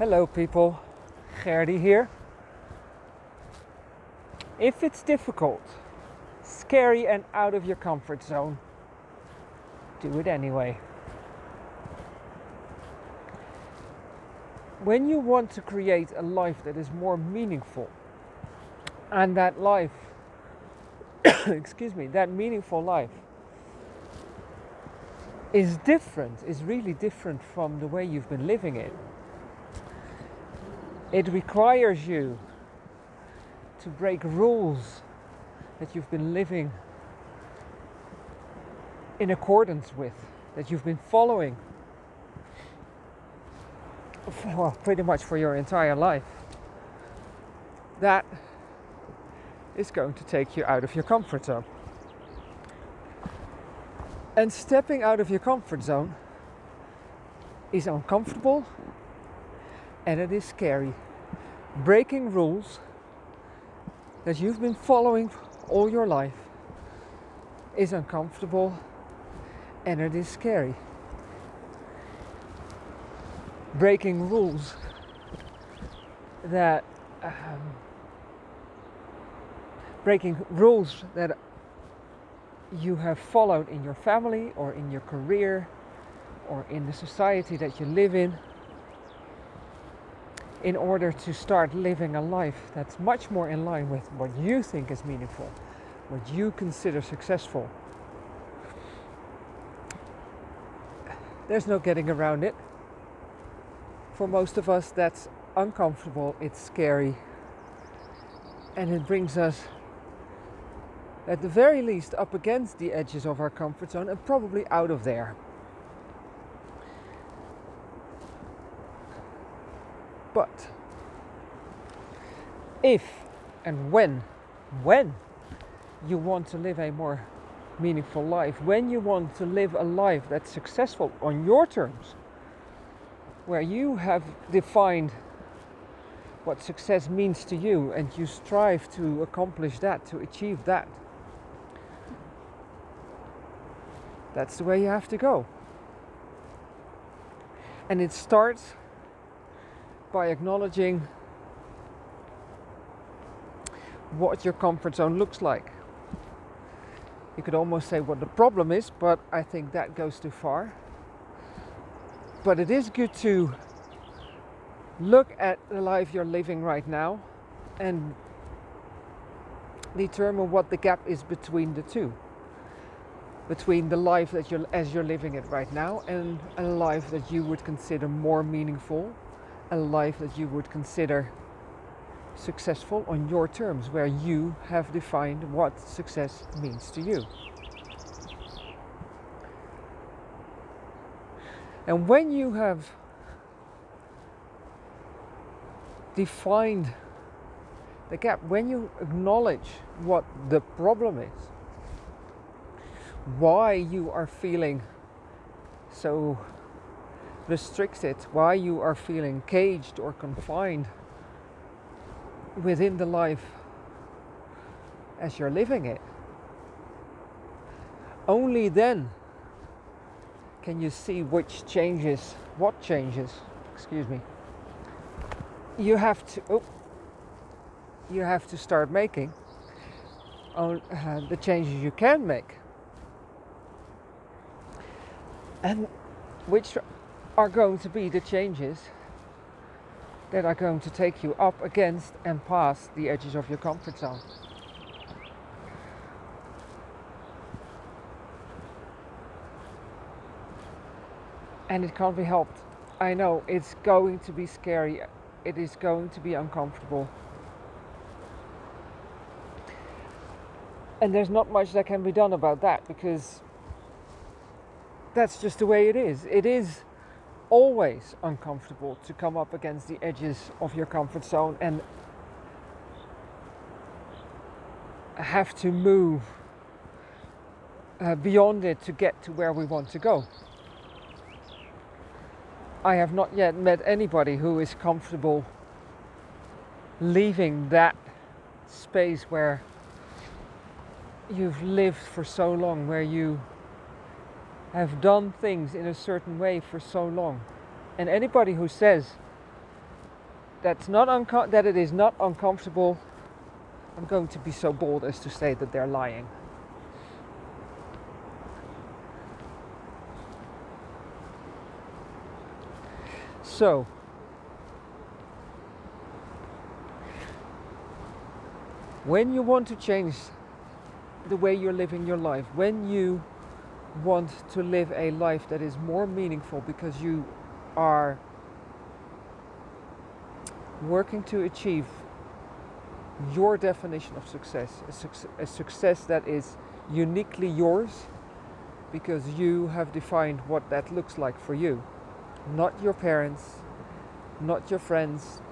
Hello, people. Gerdy here. If it's difficult, scary, and out of your comfort zone, do it anyway. When you want to create a life that is more meaningful, and that life, excuse me, that meaningful life is different, is really different from the way you've been living it it requires you to break rules that you've been living in accordance with, that you've been following, well, pretty much for your entire life. That is going to take you out of your comfort zone. And stepping out of your comfort zone is uncomfortable and it is scary. Breaking rules that you've been following all your life is uncomfortable and it is scary. Breaking rules that um, breaking rules that you have followed in your family or in your career or in the society that you live in in order to start living a life that's much more in line with what you think is meaningful, what you consider successful. There's no getting around it. For most of us, that's uncomfortable, it's scary, and it brings us, at the very least, up against the edges of our comfort zone and probably out of there. But if and when, when you want to live a more meaningful life, when you want to live a life that's successful on your terms, where you have defined what success means to you and you strive to accomplish that, to achieve that, that's the way you have to go. And it starts by acknowledging what your comfort zone looks like. You could almost say what the problem is, but I think that goes too far. But it is good to look at the life you're living right now and determine what the gap is between the two between the life that you're as you're living it right now and a life that you would consider more meaningful a life that you would consider successful on your terms, where you have defined what success means to you. And when you have defined the gap, when you acknowledge what the problem is, why you are feeling so restricted, why you are feeling caged or confined within the life as you're living it. Only then can you see which changes, what changes, excuse me, you have to, oh, you have to start making on uh, the changes you can make. And which are going to be the changes that are going to take you up against and past the edges of your comfort zone. And it can't be helped. I know it's going to be scary, it is going to be uncomfortable. And there's not much that can be done about that because that's just the way it is. It is always uncomfortable to come up against the edges of your comfort zone and have to move uh, beyond it to get to where we want to go. I have not yet met anybody who is comfortable leaving that space where you've lived for so long, where you have done things in a certain way for so long. And anybody who says that's not that it is not uncomfortable, I'm going to be so bold as to say that they're lying. So, when you want to change the way you're living your life, when you want to live a life that is more meaningful because you are working to achieve your definition of success, a, suc- a success that is uniquely yours because you have defined what that looks like for you, not your parents, not your friends,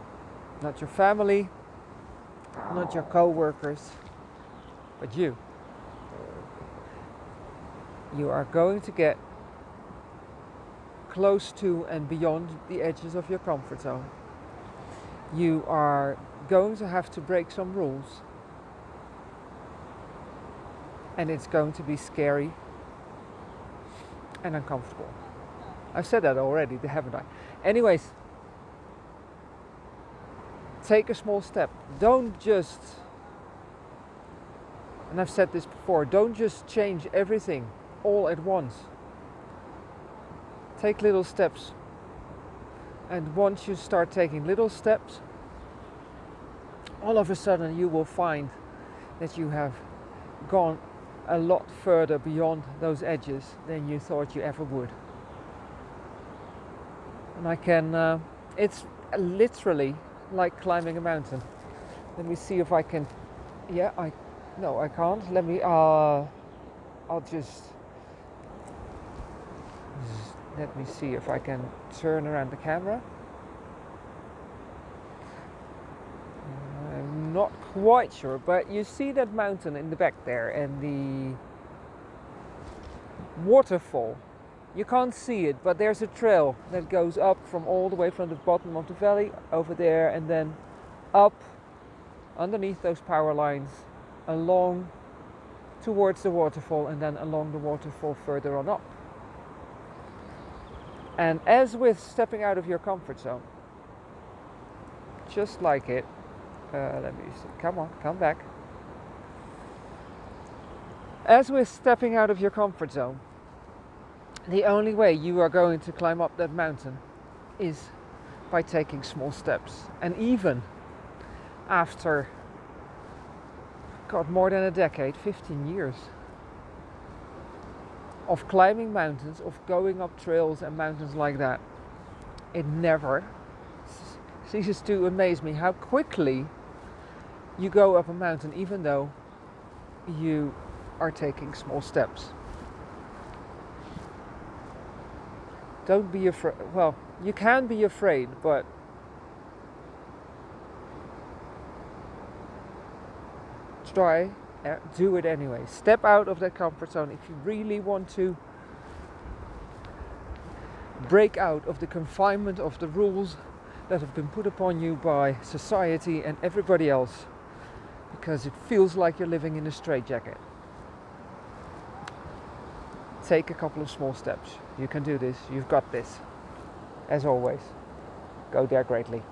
not your family, not your co workers, but you. You are going to get close to and beyond the edges of your comfort zone. You are going to have to break some rules, and it's going to be scary and uncomfortable. I've said that already, haven't I? Anyways, take a small step. Don't just, and I've said this before, don't just change everything all at once. Take little steps. And once you start taking little steps, all of a sudden you will find that you have gone a lot further beyond those edges than you thought you ever would. And I can, uh, it's literally like climbing a mountain. Let me see if I can, yeah, I, no, I can't. Let me, uh, I'll just, let me see if I can turn around the camera. I'm not quite sure, but you see that mountain in the back there and the waterfall. You can't see it, but there's a trail that goes up from all the way from the bottom of the valley over there and then up underneath those power lines along towards the waterfall and then along the waterfall further on up. And as with stepping out of your comfort zone, just like it, uh, let me see, come on, come back. As with stepping out of your comfort zone, the only way you are going to climb up that mountain is by taking small steps. And even after, God, more than a decade, 15 years of climbing mountains, of going up trails and mountains like that, it never ceases to amaze me how quickly you go up a mountain, even though you are taking small steps. Don't be afraid. Well, you can be afraid, but try, uh, do it anyway. Step out of that comfort zone if you really want to break out of the confinement of the rules that have been put upon you by society and everybody else because it feels like you're living in a straitjacket. Take a couple of small steps. You can do this. You've got this. As always, go there greatly.